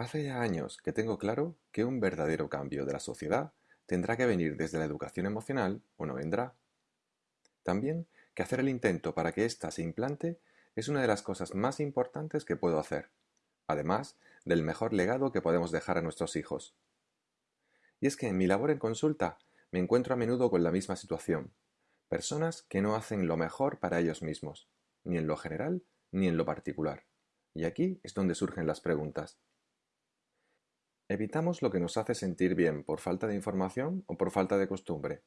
Hace ya años que tengo claro que un verdadero cambio de la sociedad tendrá que venir desde la educación emocional o no vendrá. También que hacer el intento para que ésta se implante es una de las cosas más importantes que puedo hacer, además del mejor legado que podemos dejar a nuestros hijos. Y es que en mi labor en consulta me encuentro a menudo con la misma situación, personas que no hacen lo mejor para ellos mismos, ni en lo general ni en lo particular. Y aquí es donde surgen las preguntas. ¿Evitamos lo que nos hace sentir bien por falta de información o por falta de costumbre?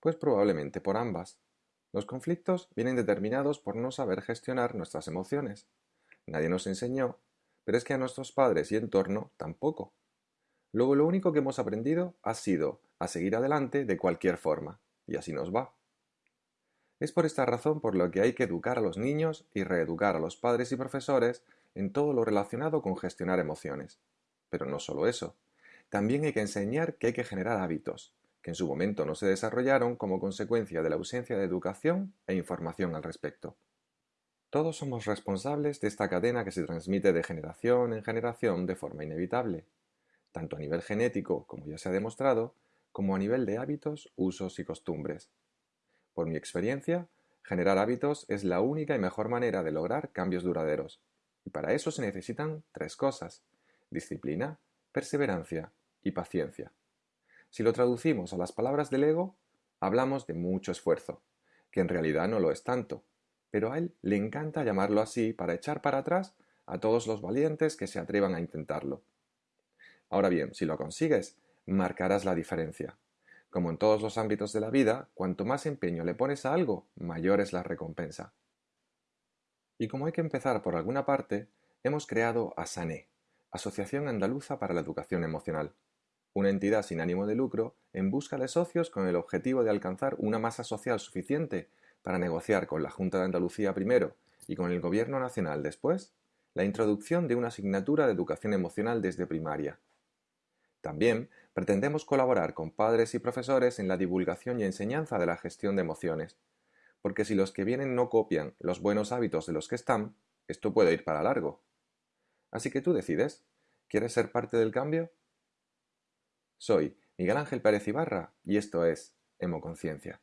Pues probablemente por ambas. Los conflictos vienen determinados por no saber gestionar nuestras emociones. Nadie nos enseñó, pero es que a nuestros padres y entorno tampoco. Luego lo único que hemos aprendido ha sido a seguir adelante de cualquier forma, y así nos va. Es por esta razón por lo que hay que educar a los niños y reeducar a los padres y profesores en todo lo relacionado con gestionar emociones. Pero no solo eso. También hay que enseñar que hay que generar hábitos, que en su momento no se desarrollaron como consecuencia de la ausencia de educación e información al respecto. Todos somos responsables de esta cadena que se transmite de generación en generación de forma inevitable, tanto a nivel genético, como ya se ha demostrado, como a nivel de hábitos, usos y costumbres. Por mi experiencia, generar hábitos es la única y mejor manera de lograr cambios duraderos. Y para eso se necesitan tres cosas disciplina, perseverancia y paciencia. Si lo traducimos a las palabras del ego, hablamos de mucho esfuerzo, que en realidad no lo es tanto, pero a él le encanta llamarlo así para echar para atrás a todos los valientes que se atrevan a intentarlo. Ahora bien, si lo consigues, marcarás la diferencia. Como en todos los ámbitos de la vida, cuanto más empeño le pones a algo, mayor es la recompensa. Y como hay que empezar por alguna parte, hemos creado a Sané, Asociación Andaluza para la Educación Emocional, una entidad sin ánimo de lucro en busca de socios con el objetivo de alcanzar una masa social suficiente para negociar con la Junta de Andalucía primero y con el Gobierno Nacional después la introducción de una asignatura de educación emocional desde primaria. También pretendemos colaborar con padres y profesores en la divulgación y enseñanza de la gestión de emociones, porque si los que vienen no copian los buenos hábitos de los que están, esto puede ir para largo. Así que tú decides, ¿quieres ser parte del cambio? Soy Miguel Ángel Pérez Ibarra y esto es Hemoconciencia.